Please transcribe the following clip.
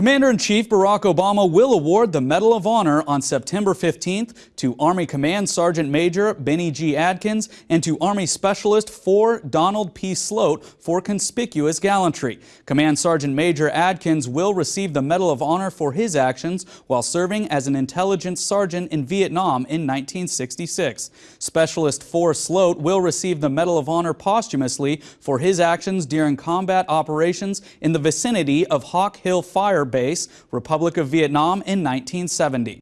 Commander-in-Chief Barack Obama will award the Medal of Honor on September 15th to Army Command Sergeant Major Bennie G. Adkins and to Army Specialist 4 Donald P. Sloat for conspicuous gallantry. Command Sergeant Major Adkins will receive the Medal of Honor for his actions while serving as an intelligence sergeant in Vietnam in 1966. Specialist 4 Sloat will receive the Medal of Honor posthumously for his actions during combat operations in the vicinity of Hawk Hill Fire Base, Republic of Vietnam in 1970.